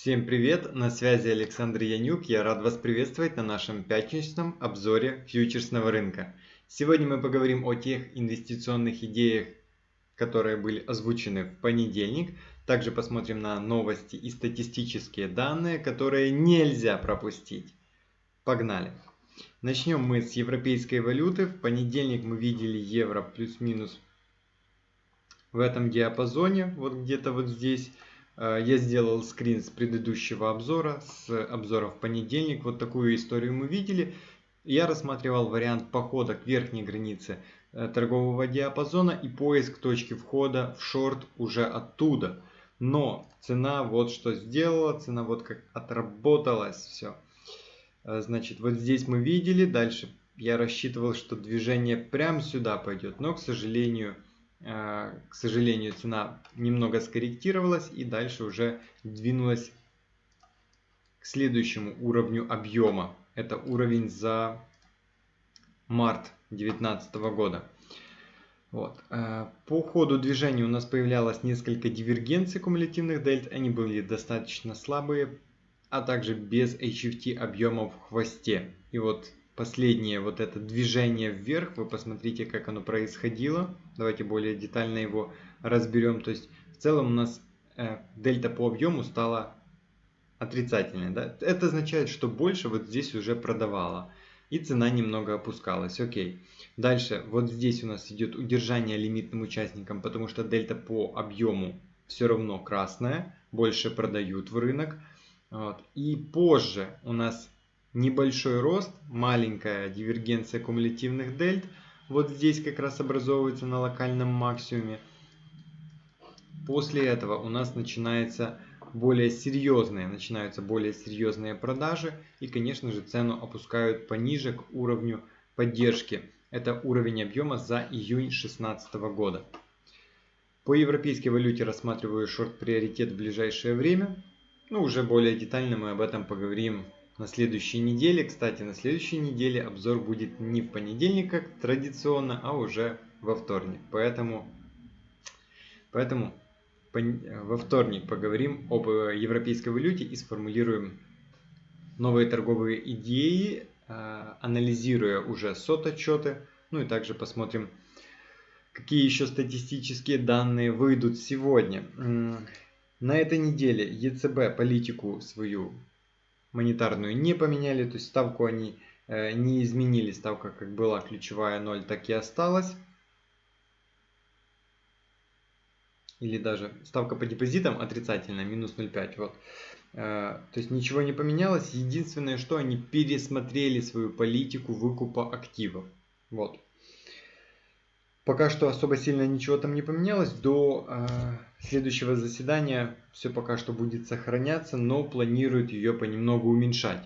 Всем привет, на связи Александр Янюк, я рад вас приветствовать на нашем пятничном обзоре фьючерсного рынка. Сегодня мы поговорим о тех инвестиционных идеях, которые были озвучены в понедельник. Также посмотрим на новости и статистические данные, которые нельзя пропустить. Погнали! Начнем мы с европейской валюты. В понедельник мы видели евро плюс-минус в этом диапазоне, вот где-то вот здесь. Э, я сделал скрин с предыдущего обзора, с обзора в понедельник. Вот такую историю мы видели. Я рассматривал вариант похода к верхней границе э, торгового диапазона и поиск точки входа в шорт уже оттуда. Но цена вот что сделала, цена вот как отработалась все. Э, значит, вот здесь мы видели, дальше я рассчитывал, что движение прямо сюда пойдет, но, к сожалению, к сожалению, цена немного скорректировалась и дальше уже двинулась к следующему уровню объема. Это уровень за март 2019 года. Вот. Э, по ходу движения у нас появлялось несколько дивергенций кумулятивных дельт. Они были достаточно слабые, а также без HFT объемов в хвосте. И вот последнее вот это движение вверх, вы посмотрите, как оно происходило. Давайте более детально его разберем. То есть в целом у нас э, дельта по объему стала отрицательной. Да? Это означает, что больше вот здесь уже продавала. И цена немного опускалась. Окей. Дальше вот здесь у нас идет удержание лимитным участникам, потому что дельта по объему все равно красная. Больше продают в рынок. Вот. И позже у нас небольшой рост, маленькая дивергенция кумулятивных дельт. Вот здесь как раз образовывается на локальном максимуме. После этого у нас начинается более серьезные, начинаются более серьезные продажи. И, конечно же, цену опускают пониже к уровню поддержки. Это уровень объема за июнь 2016 года. По европейской валюте рассматриваю шорт-приоритет в ближайшее время. Ну, уже более детально мы об этом поговорим на следующей неделе. Кстати, на следующей неделе обзор будет не в понедельник, как традиционно, а уже во вторник. Поэтому, поэтому во вторник поговорим об европейской валюте и сформулируем новые торговые идеи, а, анализируя уже сот-отчеты. Ну и также посмотрим, какие еще статистические данные выйдут сегодня. На этой неделе ЕЦБ политику свою монетарную не поменяли, то есть ставку они э, не изменили, ставка как была ключевая 0, так и осталась. Или даже ставка по депозитам отрицательная, минус 0,5. Вот. Э, то есть ничего не поменялось. Единственное, что они пересмотрели свою политику выкупа активов. Вот. Пока что особо сильно ничего там не поменялось. До э, следующего заседания все пока что будет сохраняться, но планируют ее понемногу уменьшать.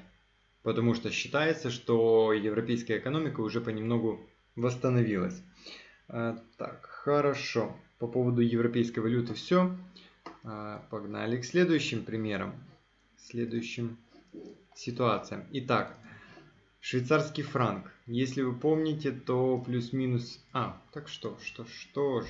Потому что считается, что европейская экономика уже понемногу восстановилась. Э, так, хорошо. По поводу европейской валюты все. Э, погнали к следующим примерам. Следующим ситуациям. Итак, Швейцарский франк. Если вы помните, то плюс-минус... А, так что, что, что ж.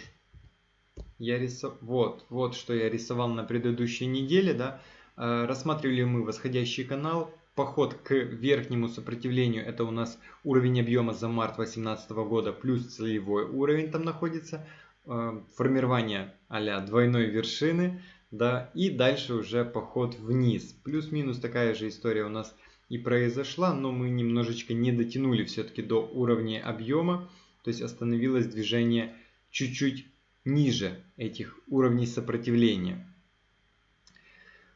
Я рисовал... Вот, вот что я рисовал на предыдущей неделе, да. Э, рассматривали мы восходящий канал. Поход к верхнему сопротивлению, это у нас уровень объема за март 2018 года, плюс целевой уровень там находится. Э, формирование а двойной вершины, да. И дальше уже поход вниз. Плюс-минус такая же история у нас и произошла, но мы немножечко не дотянули все-таки до уровня объема, то есть остановилось движение чуть-чуть ниже этих уровней сопротивления.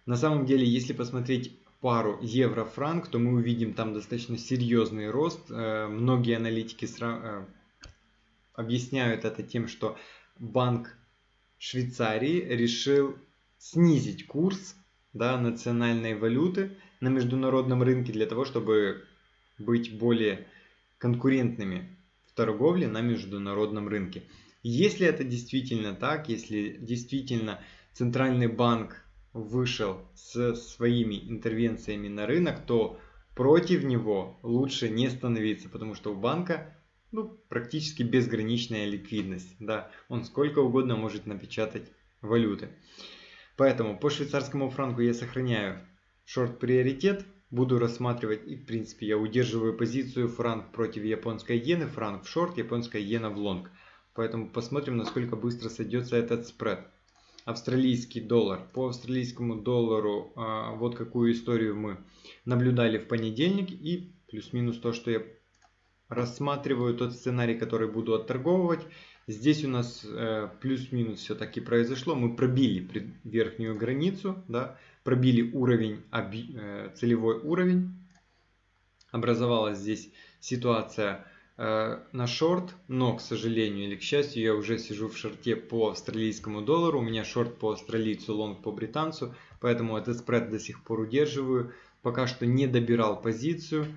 На самом деле, если посмотреть пару евро-франк, то мы увидим там достаточно серьезный рост. Э, многие аналитики э, объясняют это тем, что Банк Швейцарии решил снизить курс да, национальной валюты на международном рынке для того, чтобы быть более конкурентными в торговле на международном рынке. Если это действительно так, если действительно Центральный банк вышел с своими интервенциями на рынок, то против него лучше не становиться, потому что у банка ну, практически безграничная ликвидность. Да, он сколько угодно может напечатать валюты. Поэтому по швейцарскому франку я сохраняю шорт-приоритет, буду рассматривать и в принципе я удерживаю позицию франк против японской иены, франк в шорт, японская иена в лонг. Поэтому посмотрим, насколько быстро сойдется этот спред. Австралийский доллар. По австралийскому доллару а, вот какую историю мы наблюдали в понедельник. И плюс-минус то, что я рассматриваю тот сценарий, который буду отторговывать. Здесь у нас э, плюс-минус все-таки произошло. Мы пробили верхнюю границу, да, пробили уровень, э, целевой уровень. Образовалась здесь ситуация э, на шорт, но, к сожалению или к счастью, я уже сижу в шорте по австралийскому доллару. У меня шорт по австралийцу, лонг по британцу, поэтому этот спред до сих пор удерживаю. Пока что не добирал позицию.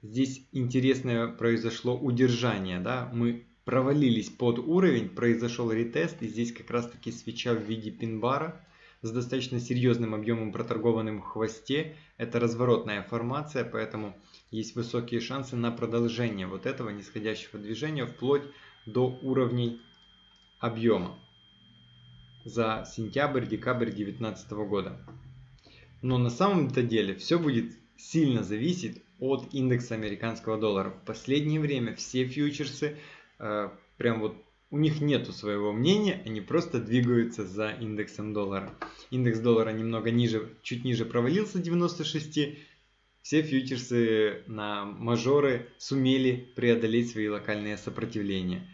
Здесь интересное произошло удержание. Да? Мы провалились под уровень, произошел ретест, и здесь как раз таки свеча в виде пин-бара с достаточно серьезным объемом проторгованным в хвосте. Это разворотная формация, поэтому есть высокие шансы на продолжение вот этого нисходящего движения вплоть до уровней объема за сентябрь-декабрь 2019 года. Но на самом-то деле все будет сильно зависеть от индекса американского доллара. В последнее время все фьючерсы прям вот у них нету своего мнения, они просто двигаются за индексом доллара. Индекс доллара немного ниже, чуть ниже провалился 96. Все фьючерсы на мажоры сумели преодолеть свои локальные сопротивления.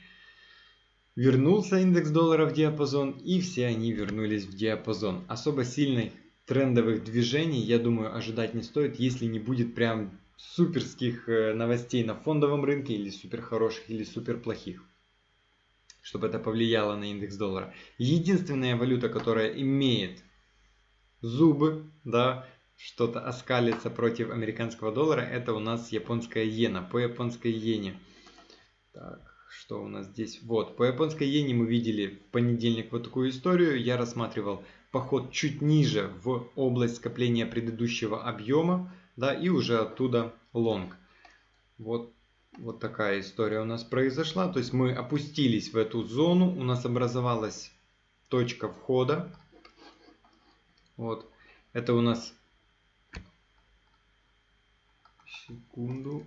Вернулся индекс доллара в диапазон и все они вернулись в диапазон. Особо сильных трендовых движений, я думаю, ожидать не стоит, если не будет прям суперских э, новостей на фондовом рынке или супер хороших или супер плохих чтобы это повлияло на индекс доллара. Единственная валюта, которая имеет зубы, да, что-то оскалится против американского доллара, это у нас японская иена. По японской иене. Так, что у нас здесь? Вот, по японской иене мы видели в понедельник вот такую историю. Я рассматривал поход чуть ниже в область скопления предыдущего объема да, и уже оттуда лонг. Вот, вот такая история у нас произошла. То есть мы опустились в эту зону, у нас образовалась точка входа. Вот, это у нас, секунду,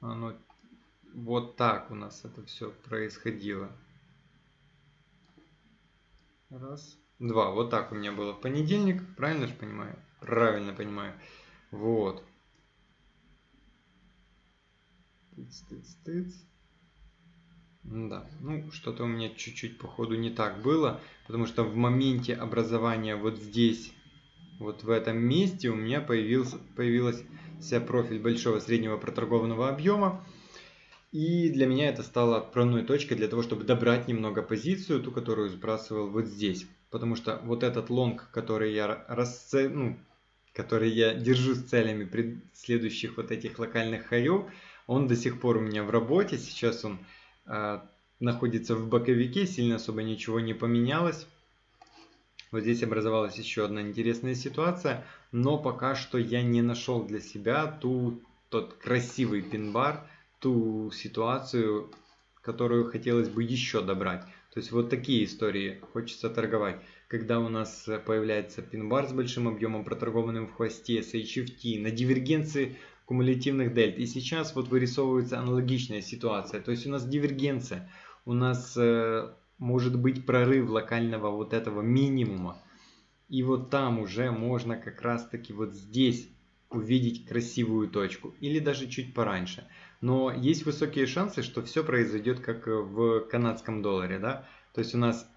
оно, вот так у нас это все происходило. Раз, два, вот так у меня было в понедельник, правильно же понимаю? Правильно понимаю. Вот. Тыц, тыц, тыц. Да, ну что-то у меня чуть-чуть походу не так было, потому что в моменте образования вот здесь, вот в этом месте у меня появился, появился профиль большого среднего проторгованного объема. И для меня это стало отправной точкой для того, чтобы добрать немного позицию, ту, которую сбрасывал вот здесь. Потому что вот этот лонг, который я расце... ну, который я держу с целями следующих вот этих локальных хаев, он до сих пор у меня в работе. Сейчас он э, находится в боковике, сильно особо ничего не поменялось. Вот здесь образовалась еще одна интересная ситуация, но пока что я не нашел для себя ту, тот красивый пин-бар, ту ситуацию, которую хотелось бы еще добрать. То есть вот такие истории хочется торговать. Когда у нас появляется пин-бар с большим объемом, проторгованным в хвосте, с HFT, на дивергенции кумулятивных дельт. И сейчас вот вырисовывается аналогичная ситуация. То есть у нас дивергенция, у нас э, может быть прорыв локального вот этого минимума. И вот там уже можно как раз таки вот здесь увидеть красивую точку. Или даже чуть пораньше. Но есть высокие шансы, что все произойдет как в канадском долларе. Да? То есть у нас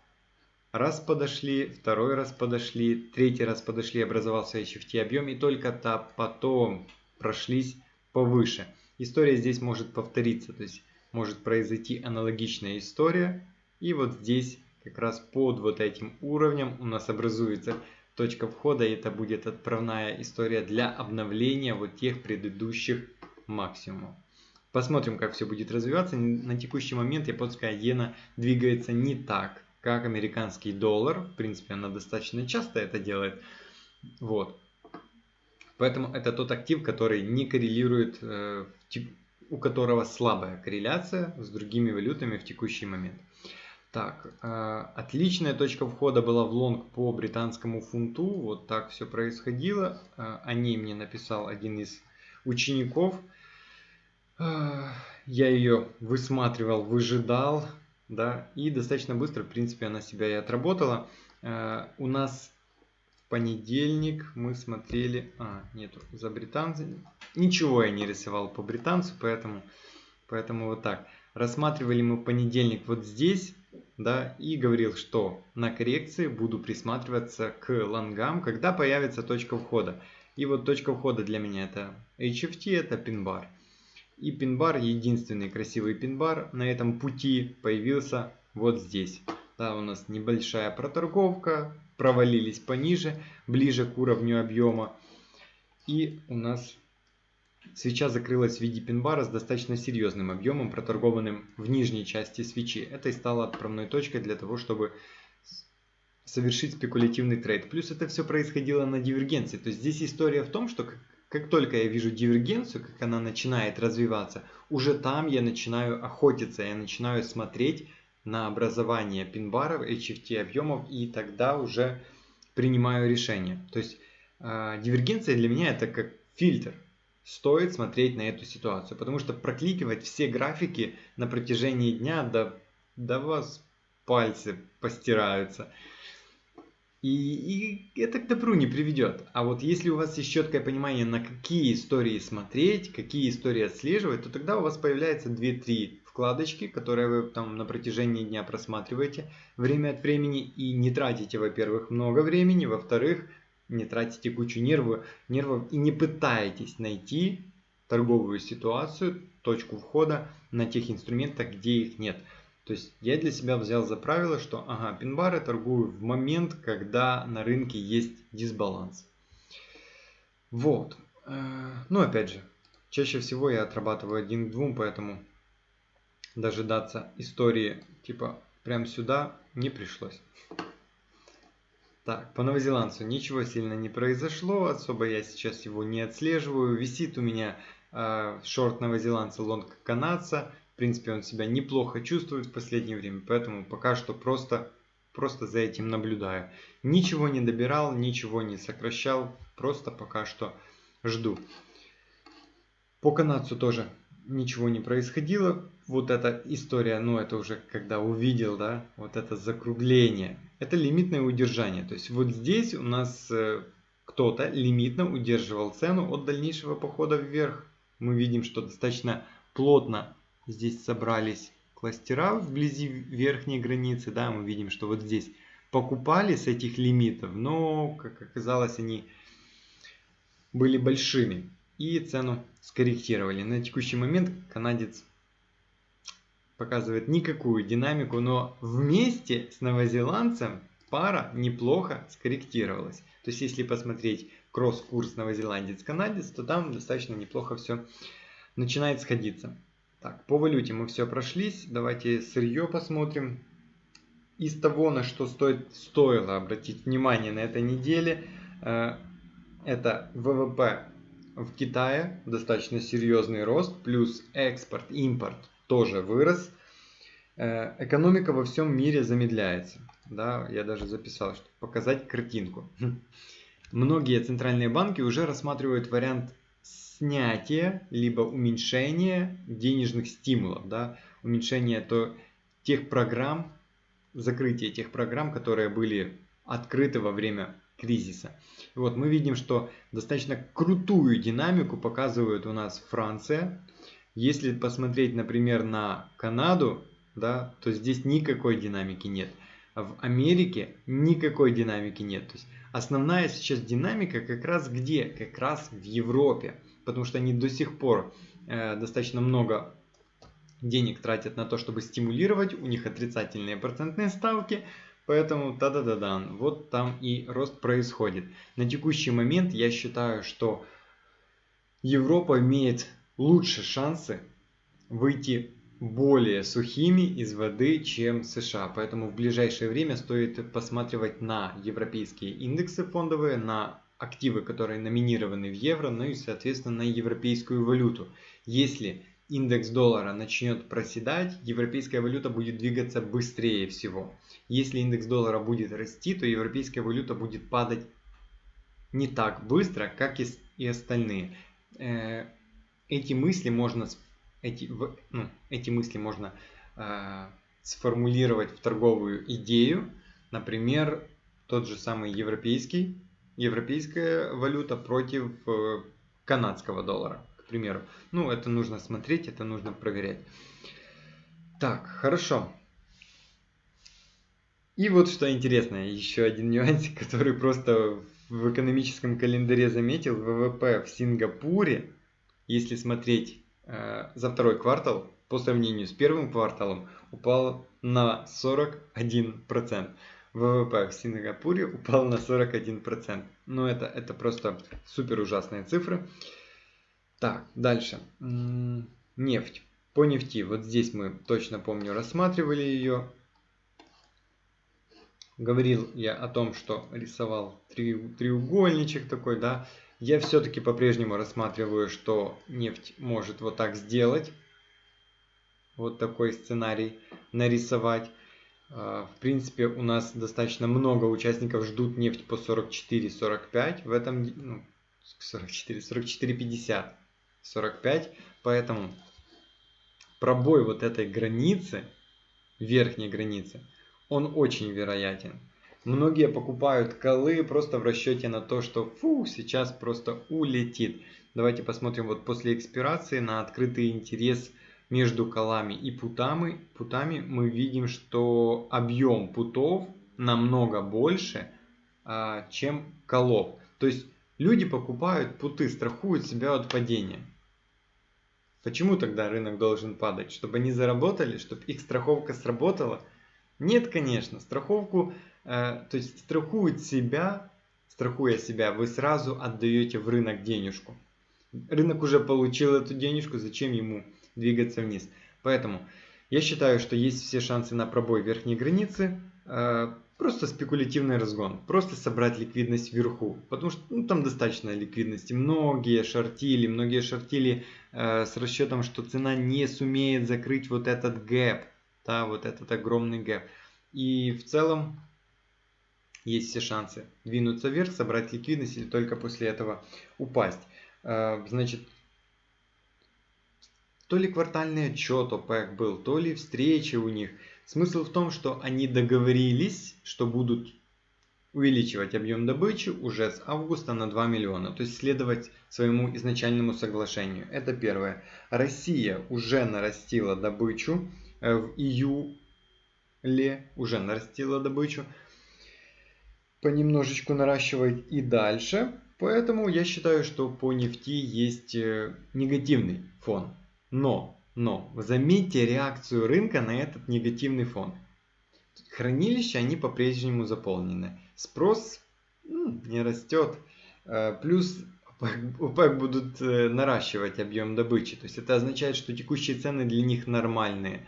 раз подошли, второй раз подошли, третий раз подошли, образовался HFT объем. И только -то потом прошлись повыше. История здесь может повториться. То есть может произойти аналогичная история. И вот здесь как раз под вот этим уровнем у нас образуется точка входа. И это будет отправная история для обновления вот тех предыдущих максимумов. Посмотрим, как все будет развиваться. На текущий момент японская иена двигается не так, как американский доллар. В принципе, она достаточно часто это делает. Вот. Поэтому это тот актив, который не коррелирует, э, у которого слабая корреляция с другими валютами в текущий момент. Так, э, отличная точка входа была в лонг по британскому фунту. Вот так все происходило. Э, о ней мне написал один из учеников. Я ее высматривал, выжидал, да, и достаточно быстро, в принципе, она себя и отработала. Э, у нас в понедельник мы смотрели... А, нету, за британцы. Ничего я не рисовал по британцу, поэтому, поэтому вот так. Рассматривали мы понедельник вот здесь, да, и говорил, что на коррекции буду присматриваться к лонгам, когда появится точка входа. И вот точка входа для меня это HFT, это пин-бар. И пин-бар, единственный красивый пин-бар на этом пути появился вот здесь. Да, у нас небольшая проторговка, провалились пониже, ближе к уровню объема. И у нас свеча закрылась в виде пин-бара с достаточно серьезным объемом, проторгованным в нижней части свечи. Это и стало отправной точкой для того, чтобы совершить спекулятивный трейд. Плюс это все происходило на дивергенции. То есть здесь история в том, что как, только я вижу дивергенцию, как она начинает развиваться, уже там я начинаю охотиться, я начинаю смотреть на образование пин-баров, HFT объемов и тогда уже принимаю решение. То есть э, дивергенция для меня это как фильтр. Стоит смотреть на эту ситуацию, потому что прокликивать все графики на протяжении дня, да, да вас пальцы постираются. И, и это к добру не приведет. А вот если у вас есть четкое понимание, на какие истории смотреть, какие истории отслеживать, то тогда у вас появляется 2-3 вкладочки, которые вы там на протяжении дня просматриваете время от времени и не тратите, во-первых, много времени, во-вторых, не тратите кучу нервов, нервов и не пытаетесь найти торговую ситуацию, точку входа на тех инструментах, где их нет. То есть я для себя взял за правило, что ага, пин-бары торгую в момент, когда на рынке есть дисбаланс. Вот. Э, ну, опять же, чаще всего я отрабатываю один к двум, поэтому дожидаться истории типа прям сюда не пришлось. Так, по новозеландцу ничего сильно не произошло, особо я сейчас его не отслеживаю. Висит у меня э, шорт новозеландца, лонг канадца. В принципе, он себя неплохо чувствует в последнее время, поэтому пока что просто, просто за этим наблюдаю. Ничего не добирал, ничего не сокращал, просто пока что жду. По канадцу тоже ничего не происходило. Вот эта история, ну это уже когда увидел, да, вот это закругление. Это лимитное удержание. То есть вот здесь у нас э, кто-то лимитно удерживал цену от дальнейшего похода вверх. Мы видим, что достаточно плотно Здесь собрались кластера вблизи верхней границы. Да, мы видим, что вот здесь покупали с этих лимитов, но, как оказалось, они были большими. И цену скорректировали. На текущий момент канадец показывает никакую динамику, но вместе с новозеландцем пара неплохо скорректировалась. То есть, если посмотреть кросс-курс новозеландец-канадец, то там достаточно неплохо все начинает сходиться. Так, по валюте мы все прошлись. Давайте сырье посмотрим. Из того, на что стоит, стоило обратить внимание на этой неделе, э, это ВВП в Китае, достаточно серьезный рост, плюс экспорт, импорт тоже вырос. Э, экономика во всем мире замедляется. Да, я даже записал, чтобы показать картинку. Многие центральные банки уже рассматривают вариант снятие либо уменьшение денежных стимулов, да, уменьшение то, тех программ, закрытие тех программ, которые были открыты во время кризиса. Вот мы видим, что достаточно крутую динамику показывает у нас Франция. Если посмотреть, например, на Канаду, да, то здесь никакой динамики нет. В Америке никакой динамики нет. То есть основная сейчас динамика как раз где? Как раз в Европе потому что они до сих пор э, достаточно много денег тратят на то, чтобы стимулировать, у них отрицательные процентные ставки, поэтому та-да-да-да, вот там и рост происходит. На текущий момент я считаю, что Европа имеет лучше шансы выйти более сухими из воды, чем США. Поэтому в ближайшее время стоит посматривать на европейские индексы фондовые, на активы, которые номинированы в евро, ну и, соответственно, на европейскую валюту. Если индекс доллара начнет проседать, европейская валюта будет двигаться быстрее всего. Если индекс доллара будет расти, то европейская валюта будет падать не так быстро, как и остальные. Э, эти мысли можно, эти, ну, эти мысли можно э, сформулировать в торговую идею. Например, тот же самый европейский, европейская валюта против э, канадского доллара к примеру. Ну, это нужно смотреть, это нужно проверять. Так, хорошо. И вот что интересно, еще один нюансик, который просто в экономическом календаре заметил. ВВП в Сингапуре, если смотреть э, за второй квартал, по сравнению с первым кварталом, упал на 41%. ВВП в Сингапуре упал на 41%. Ну, это, это просто супер ужасные цифры. Так, дальше. Нефть. По нефти, вот здесь мы точно помню рассматривали ее. Говорил я о том, что рисовал треугольничек такой, да. Я все-таки по-прежнему рассматриваю, что нефть может вот так сделать. Вот такой сценарий нарисовать. А, в принципе, у нас достаточно много участников ждут нефть по 44-45. В этом, ну, 44, 44-50. 45. Поэтому пробой вот этой границы, верхней границы, он очень вероятен. Многие покупают колы просто в расчете на то, что фу, сейчас просто улетит. Давайте посмотрим вот после экспирации на открытый интерес между колами и путами. Путами мы видим, что объем путов намного больше, а, чем колов. То есть люди покупают путы, страхуют себя от падения. Почему тогда рынок должен падать? Чтобы они заработали, чтобы их страховка сработала? Нет, конечно, страховку, э, то есть страхует себя, страхуя себя, вы сразу отдаете в рынок денежку. Рынок уже получил эту денежку, зачем ему двигаться вниз? Поэтому я считаю, что есть все шансы на пробой верхней границы. Э, Просто спекулятивный разгон, просто собрать ликвидность вверху, потому что ну, там достаточно ликвидности. Многие шортили, многие шортили э, с расчетом, что цена не сумеет закрыть вот этот гэп, да, вот этот огромный гэп. И в целом есть все шансы двинуться вверх, собрать ликвидность или только после этого упасть. Э, значит, то ли квартальный отчет ОПЕК был, то ли встречи у них – Смысл в том, что они договорились, что будут увеличивать объем добычи уже с августа на 2 миллиона, то есть следовать своему изначальному соглашению. Это первое. Россия уже нарастила добычу э, в июле, уже нарастила добычу, понемножечку наращивает и дальше. Поэтому я считаю, что по нефти есть э, негативный фон. Но но заметьте реакцию рынка на этот негативный фон. Хранилища, они по-прежнему заполнены. Спрос ну, не растет. Э, плюс ОПЕК будут э, наращивать объем добычи. То есть это означает, что текущие цены для них нормальные.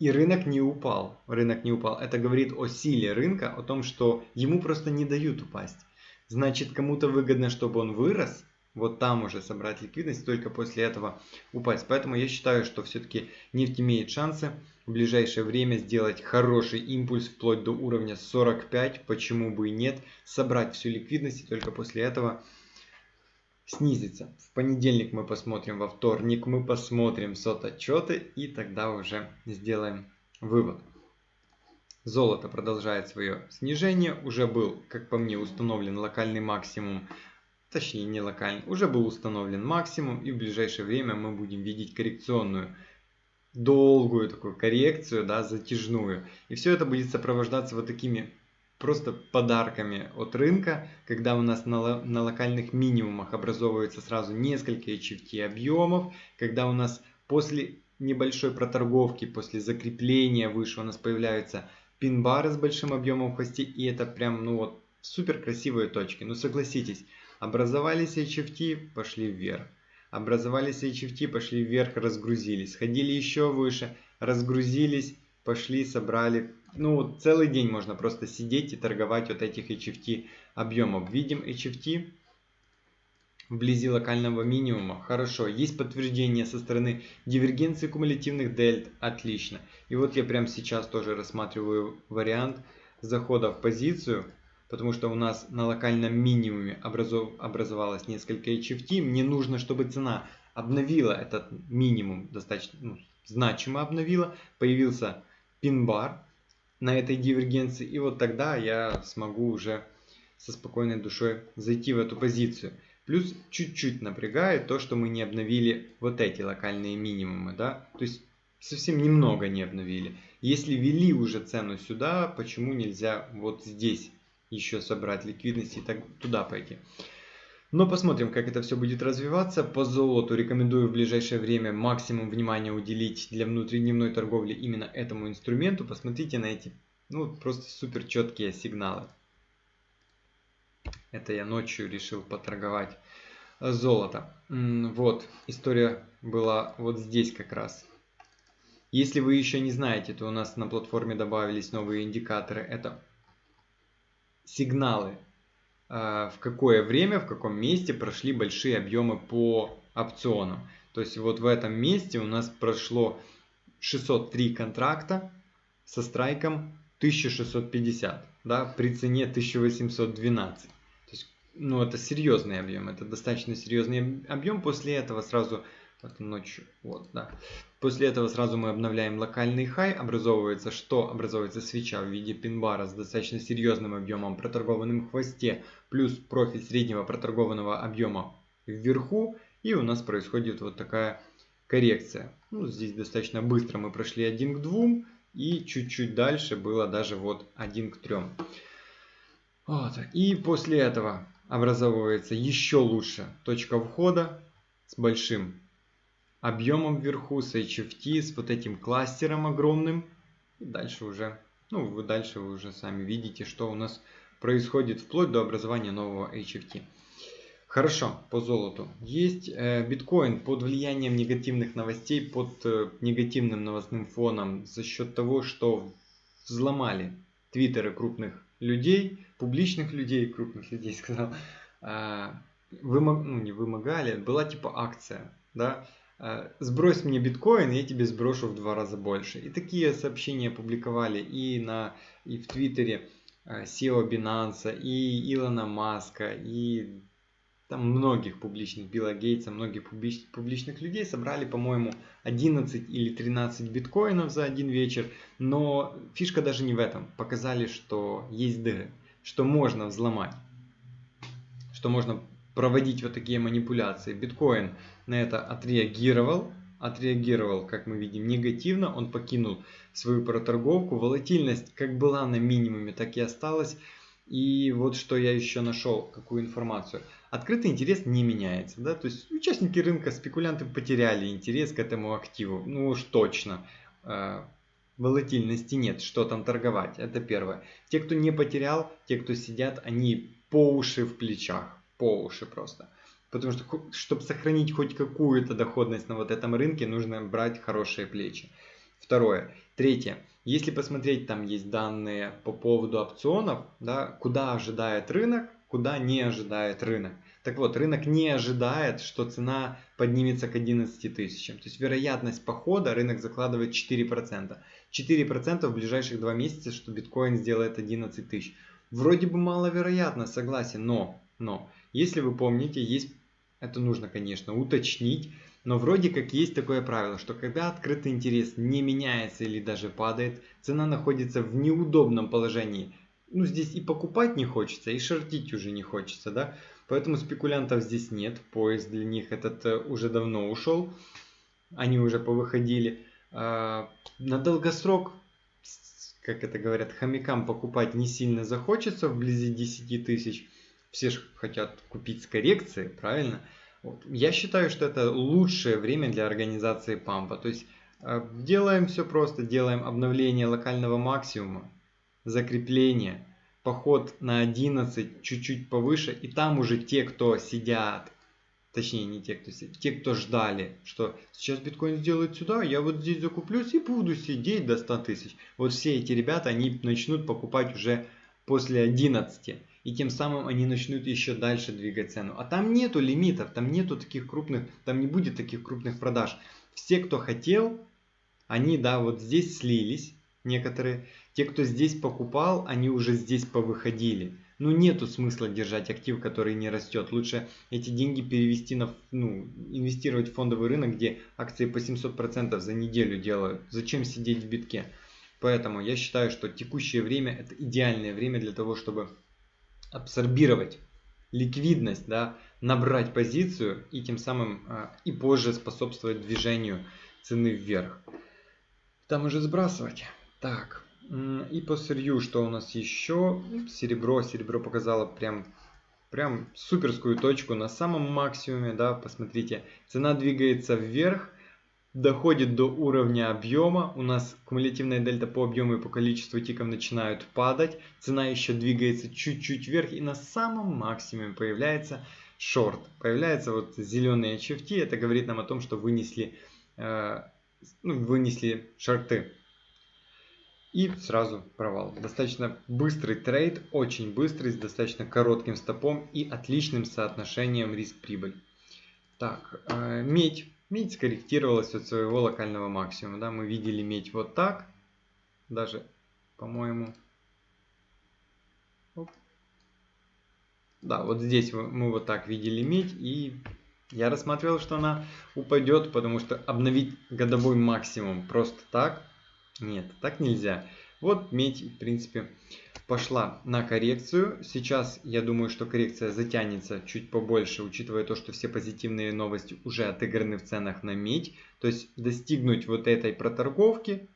И рынок не упал. Рынок не упал. Это говорит о силе рынка, о том, что ему просто не дают упасть. Значит, кому-то выгодно, чтобы он вырос, вот там уже собрать ликвидность, только после этого упасть. Поэтому я считаю, что все-таки нефть имеет шансы в ближайшее время сделать хороший импульс вплоть до уровня 45, почему бы и нет, собрать всю ликвидность и только после этого снизиться. В понедельник мы посмотрим, во вторник мы посмотрим сот отчеты и тогда уже сделаем вывод. Золото продолжает свое снижение, уже был, как по мне, установлен локальный максимум точнее не локальный, уже был установлен максимум и в ближайшее время мы будем видеть коррекционную долгую такую коррекцию, да, затяжную. И все это будет сопровождаться вот такими просто подарками от рынка, когда у нас на, на локальных минимумах образовывается сразу несколько HFT объемов, когда у нас после небольшой проторговки, после закрепления выше у нас появляются пин-бары с большим объемом в хвосте, и это прям, ну вот, супер красивые точки. Ну согласитесь, Образовались HFT, пошли вверх. Образовались HFT, пошли вверх, разгрузились. Ходили еще выше, разгрузились, пошли, собрали. Ну, целый день можно просто сидеть и торговать от этих HFT объемов. Видим HFT вблизи локального минимума. Хорошо. Есть подтверждение со стороны дивергенции кумулятивных дельт. Отлично. И вот я прямо сейчас тоже рассматриваю вариант захода в позицию. Потому что у нас на локальном минимуме образов... образовалось несколько HFT. Мне нужно, чтобы цена обновила этот минимум достаточно ну, значимо обновила. Появился пин-бар на этой дивергенции. И вот тогда я смогу уже со спокойной душой зайти в эту позицию. Плюс чуть-чуть напрягает то, что мы не обновили вот эти локальные минимумы, да, то есть совсем немного не обновили. Если ввели уже цену сюда, почему нельзя вот здесь еще собрать ликвидность и так туда пойти? Но посмотрим, как это все будет развиваться. По золоту рекомендую в ближайшее время максимум внимания уделить для внутридневной торговли именно этому инструменту. Посмотрите на эти ну, просто супер четкие сигналы. Это я ночью решил поторговать золото. Вот, история была вот здесь как раз. Если вы еще не знаете, то у нас на платформе добавились новые индикаторы. Это сигналы, а, в какое время, в каком месте прошли большие объемы по опционам. То есть вот в этом месте у нас прошло 603 контракта со страйком 1650, да, при цене 1812 ну, это серьезный объем, это достаточно серьезный объем. После этого сразу, вот ночью, вот, да. После этого сразу мы обновляем локальный хай, образовывается что? Образовывается свеча в виде пин-бара с достаточно серьезным объемом, проторгованным в хвосте, плюс профиль среднего проторгованного объема вверху, и у нас происходит вот такая коррекция. Ну, здесь достаточно быстро мы прошли 1 к 2, и чуть-чуть дальше было даже вот 1 к 3. Вот. И после этого образовывается еще лучше точка входа с большим объемом вверху, с HFT, с вот этим кластером огромным. И дальше уже, ну, вы дальше вы уже сами видите, что у нас происходит вплоть до образования нового HFT. Хорошо, по золоту. Есть э, биткоин под влиянием негативных новостей, под э, негативным новостным фоном за счет того, что взломали твиттеры крупных людей, публичных людей, крупных людей сказал, а, вымог, ну не вымогали, была типа акция, да, сбрось мне биткоин, я тебе сброшу в два раза больше. И такие сообщения публиковали и, на, и в Твиттере SEO Binance, и Илона Маска, и там многих публичных, Билла Гейтса, многих публич, публичных людей собрали, по-моему, 11 или 13 биткоинов за один вечер. Но фишка даже не в этом. Показали, что есть дыры, что можно взломать, что можно проводить вот такие манипуляции. Биткоин на это отреагировал, отреагировал, как мы видим, негативно. Он покинул свою проторговку. Волатильность как была на минимуме, так и осталась. И вот что я еще нашел, какую информацию открытый интерес не меняется. Да? То есть участники рынка, спекулянты потеряли интерес к этому активу. Ну уж точно. Э, волатильности нет, что там торговать. Это первое. Те, кто не потерял, те, кто сидят, они по уши в плечах. По уши просто. Потому что, чтобы сохранить хоть какую-то доходность на вот этом рынке, нужно брать хорошие плечи. Второе. Третье. Если посмотреть, там есть данные по поводу опционов, да, куда ожидает рынок, куда не ожидает рынок. Так вот, рынок не ожидает, что цена поднимется к 11 тысячам. То есть вероятность похода рынок закладывает 4%. 4% в ближайших два месяца, что биткоин сделает 11 тысяч. Вроде бы маловероятно, согласен, но, но, если вы помните, есть, это нужно, конечно, уточнить, но вроде как есть такое правило, что когда открытый интерес не меняется или даже падает, цена находится в неудобном положении. Ну здесь и покупать не хочется, и шортить уже не хочется, да. Поэтому спекулянтов здесь нет, поезд для них этот э, уже давно ушел, они уже повыходили. А, на долгосрок, как это говорят, хомякам покупать не сильно захочется вблизи 10 тысяч. Все же хотят купить с коррекцией, правильно? Вот. Я считаю, что это лучшее время для организации пампа. То есть э, делаем все просто, делаем обновление локального максимума, закрепление, поход на 11 чуть-чуть повыше, и там уже те, кто сидят, точнее не те, кто сидят, те, кто ждали, что сейчас биткоин сделает сюда, я вот здесь закуплюсь и буду сидеть до 100 тысяч. Вот все эти ребята, они начнут покупать уже после 11. И тем самым они начнут еще дальше двигать цену. А там нету лимитов, там нету таких крупных, там не будет таких крупных продаж. Все, кто хотел, они, да, вот здесь слились, некоторые. Те, кто здесь покупал, они уже здесь повыходили. Ну, нету смысла держать актив, который не растет. Лучше эти деньги перевести на, ну, инвестировать в фондовый рынок, где акции по 700% за неделю делают. Зачем сидеть в битке? Поэтому я считаю, что текущее время это идеальное время для того, чтобы абсорбировать ликвидность, да, набрать позицию и тем самым а, и позже способствовать движению цены вверх. Там уже сбрасывать. Так, и по сырью, что у нас еще? Серебро. Серебро показало прям, прям суперскую точку на самом максимуме, да, посмотрите. Цена двигается вверх, доходит до уровня объема. У нас кумулятивная дельта по объему и по количеству тиков начинают падать. Цена еще двигается чуть-чуть вверх и на самом максимуме появляется шорт. Появляется вот зеленые HFT. Это говорит нам о том, что вынесли, э, ну, вынесли шорты. И сразу провал. Достаточно быстрый трейд, очень быстрый, с достаточно коротким стопом и отличным соотношением риск-прибыль. Так, э, медь. Медь скорректировалась от своего локального максимума. Да? Мы видели медь вот так. Даже, по-моему... Да, вот здесь мы вот так видели медь. И я рассматривал, что она упадет, потому что обновить годовой максимум просто так нет, так нельзя. Вот медь, в принципе, пошла на коррекцию. Сейчас я думаю, что коррекция затянется чуть побольше, учитывая то, что все позитивные новости уже отыграны в ценах на медь. То есть достигнуть вот этой проторговки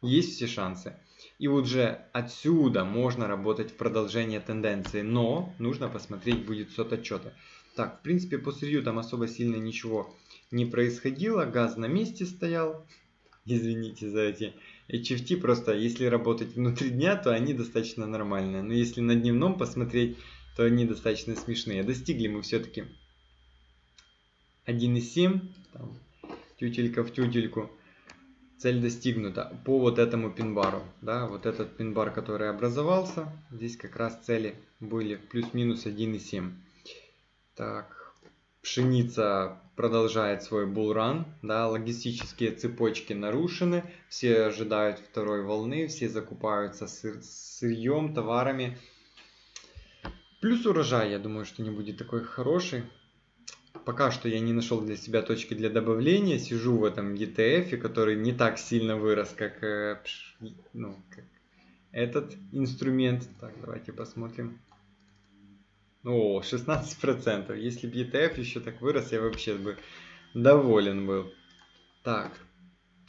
есть все шансы. И уже отсюда можно работать в продолжение тенденции, но нужно посмотреть будет сот отчета. Так, в принципе, по сырью там особо сильно ничего не происходило. Газ на месте стоял. Извините за эти HFT просто, если работать внутри дня, то они достаточно нормальные. Но если на дневном посмотреть, то они достаточно смешные. Достигли мы все-таки 1.7, тютелька в тютельку. Цель достигнута по вот этому пин-бару. Да, вот этот пин-бар, который образовался, здесь как раз цели были плюс-минус 1.7. Так, Пшеница продолжает свой булран, да, логистические цепочки нарушены, все ожидают второй волны, все закупаются сыр, сырьем, товарами. Плюс урожай, я думаю, что не будет такой хороший. Пока что я не нашел для себя точки для добавления, сижу в этом ETF, который не так сильно вырос, как, э, ну, как этот инструмент. Так, давайте посмотрим. О, 16%. Если бы ETF еще так вырос, я вообще бы доволен был. Так,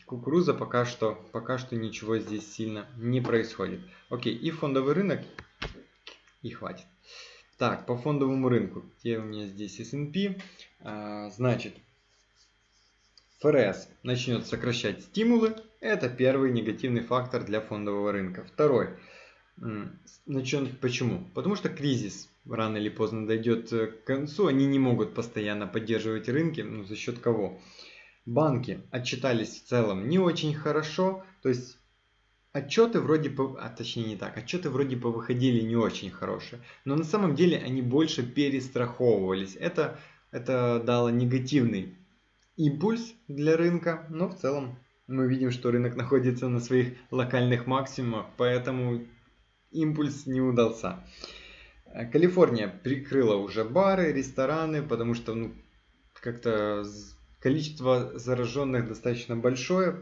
кукуруза пока что, пока что ничего здесь сильно не происходит. Окей, и фондовый рынок, и хватит. Так, по фондовому рынку, где у меня здесь S&P, а, значит, ФРС начнет сокращать стимулы, это первый негативный фактор для фондового рынка. Второй, начнет, почему? Потому что кризис рано или поздно дойдет э, к концу, они не могут постоянно поддерживать рынки, ну за счет кого? Банки отчитались в целом не очень хорошо, то есть отчеты вроде, по, а точнее не так, отчеты вроде бы выходили не очень хорошие, но на самом деле они больше перестраховывались. Это, это дало негативный импульс для рынка, но в целом мы видим, что рынок находится на своих локальных максимумах, поэтому импульс не удался. Калифорния прикрыла уже бары, рестораны, потому что ну, как-то количество зараженных достаточно большое.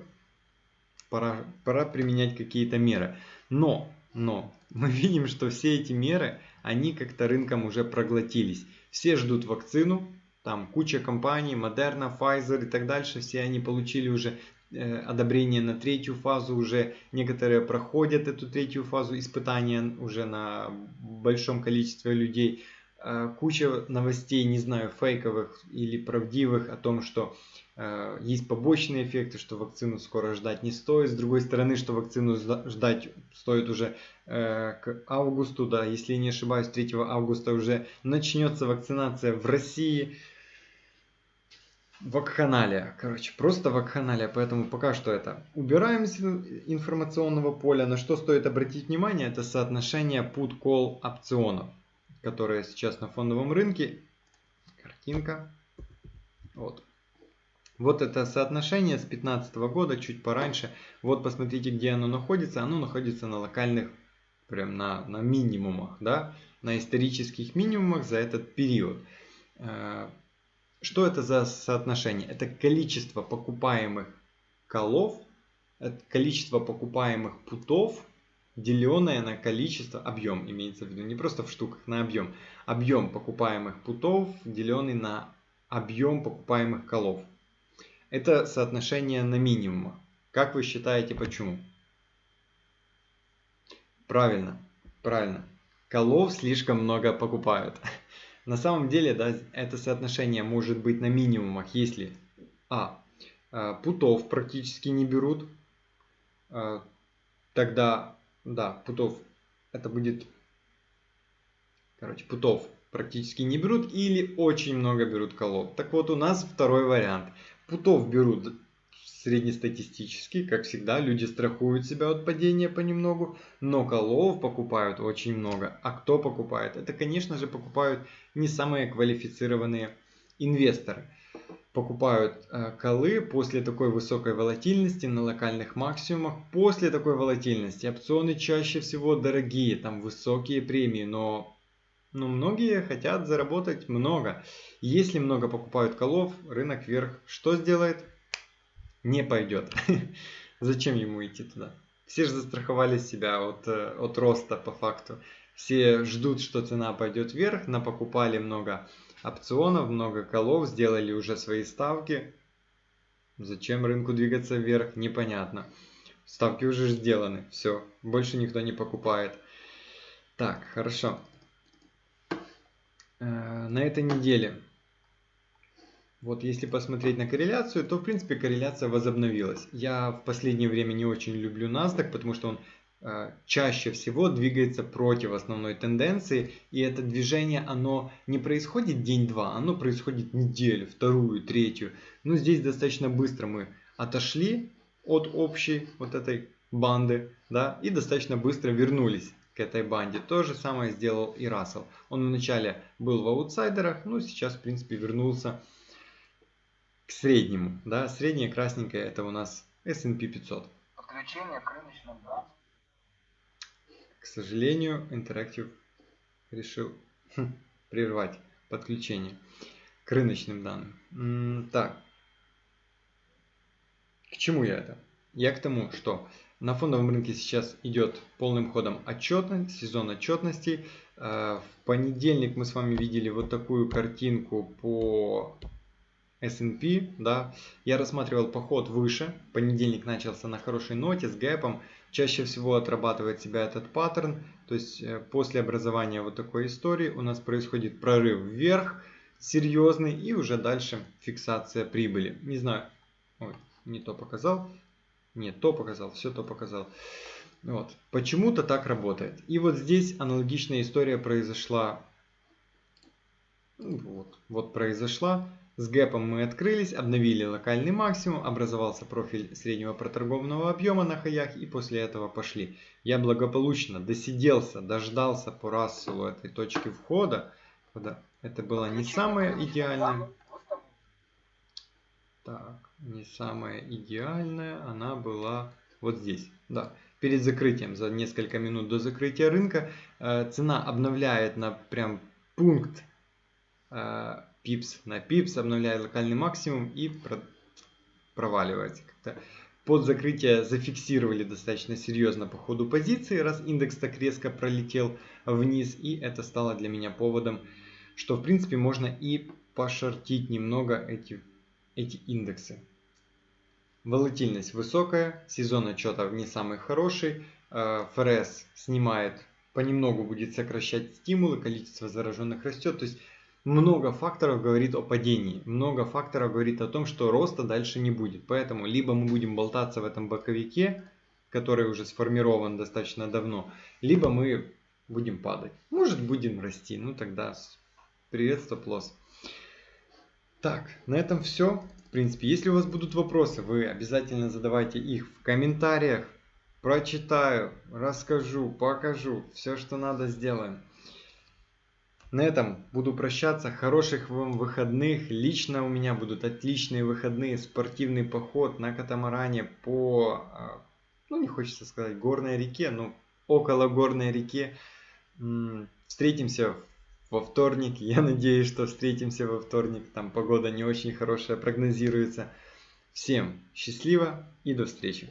Пора, пора применять какие-то меры. Но, но, мы видим, что все эти меры, они как-то рынком уже проглотились. Все ждут вакцину, там куча компаний, Moderna, Pfizer и так дальше, все они получили уже одобрение на третью фазу уже некоторые проходят эту третью фазу испытания уже на большом количестве людей. Э, куча новостей не знаю фейковых или правдивых о том что э, есть побочные эффекты что вакцину скоро ждать не стоит. С другой стороны что вакцину ждать стоит уже к августу да если не ошибаюсь 3 августа уже начнется вакцинация в россии вакханалия. Короче, просто вакханалия. Поэтому пока что это убираем из информационного поля. На что стоит обратить внимание, это соотношение put-call опционов. которая сейчас на фондовом рынке. Картинка. Вот. Вот это соотношение с 2015 года, чуть пораньше. Вот посмотрите, где оно находится. Оно находится на локальных, прям на, на минимумах, да, на исторических минимумах за этот период. Что это за соотношение? Это количество покупаемых колов, это количество покупаемых путов, деленное на количество, объем имеется в виду, не просто в штуках, на объем. Объем покупаемых путов, деленный на объем покупаемых колов. Это соотношение на минимум. Как вы считаете, почему? Правильно, правильно. Колов слишком много покупают. На самом деле, да, это соотношение может быть на минимумах, если а. Э, путов практически не берут, э, тогда, да, путов, это будет, короче, путов практически не берут или очень много берут колов. Так вот, у нас второй вариант. Путов берут среднестатистически, как всегда, люди страхуют себя от падения понемногу, но колов покупают очень много. А кто покупает? Это, конечно же, покупают не самые квалифицированные инвесторы. Покупают э, колы после такой высокой волатильности на локальных максимумах. После такой волатильности опционы чаще всего дорогие, там высокие премии, но но многие хотят заработать много. Если много покупают колов, рынок вверх что сделает? Не пойдет. Зачем ему идти туда? Все же застраховали себя от, э, от роста по факту. Все ждут, что цена пойдет вверх, напокупали много опционов, много колов, сделали уже свои ставки. Зачем рынку двигаться вверх, непонятно. Ставки уже сделаны, все, больше никто не покупает. Так, хорошо. Э, на этой неделе вот если посмотреть на корреляцию, то в принципе корреляция возобновилась. Я в последнее время не очень люблю NASDAQ, потому что он э, чаще всего двигается против основной тенденции. И это движение, оно не происходит день-два, оно происходит неделю, вторую, третью. Но здесь достаточно быстро мы отошли от общей вот этой банды, да, и достаточно быстро вернулись к этой банде. То же самое сделал и Рассел. Он вначале был в аутсайдерах, но сейчас в принципе вернулся к среднему. Да? Среднее красненькое это у нас S&P 500. Подключение к рыночным данным. К сожалению, Interactive решил хм, прервать подключение к рыночным данным. так, к чему я это? Я к тому, что на фондовом рынке сейчас идет полным ходом отчетность, сезон отчетностей. Э, в понедельник мы с вами видели вот такую картинку по S&P, да, я рассматривал поход выше, понедельник начался на хорошей ноте с гэпом, чаще всего отрабатывает себя этот паттерн, то есть э, после образования вот такой истории у нас происходит прорыв вверх, серьезный, и уже дальше фиксация прибыли. Не знаю, ой, не то показал, нет, то показал, все то показал. Вот. Почему-то так работает. И вот здесь аналогичная история произошла. Вот, вот произошла. С гэпом мы открылись, обновили локальный максимум, образовался профиль среднего проторгованного объема на хаях и после этого пошли. Я благополучно досиделся, дождался по Расселу этой точки входа. Когда это было не самое идеальное. Так, не самая идеальная, она была вот здесь. Да, перед закрытием, за несколько минут до закрытия рынка, э, цена обновляет на прям пункт э, пипс на пипс, обновляет локальный максимум и про проваливается. Под закрытие зафиксировали достаточно серьезно по ходу позиции, раз индекс так резко пролетел вниз. И это стало для меня поводом, что в принципе можно и пошортить немного эти, эти индексы. Волатильность высокая, сезон отчетов не самый хороший, э, ФРС снимает, понемногу будет сокращать стимулы, количество зараженных растет. То есть много факторов говорит о падении, много факторов говорит о том, что роста дальше не будет. Поэтому либо мы будем болтаться в этом боковике, который уже сформирован достаточно давно, либо мы будем падать. Может будем расти, ну тогда привет стоп-лосс. Так, на этом все. В принципе, если у вас будут вопросы, вы обязательно задавайте их в комментариях. Прочитаю, расскажу, покажу. Все, что надо, сделаем. На этом буду прощаться. Хороших вам выходных. Лично у меня будут отличные выходные. Спортивный поход на катамаране по, а, ну не хочется сказать горной реке, но около горной реке. Встретимся во вторник. Я надеюсь, что встретимся во вторник. Там погода не очень хорошая прогнозируется. Всем счастливо и до встречи.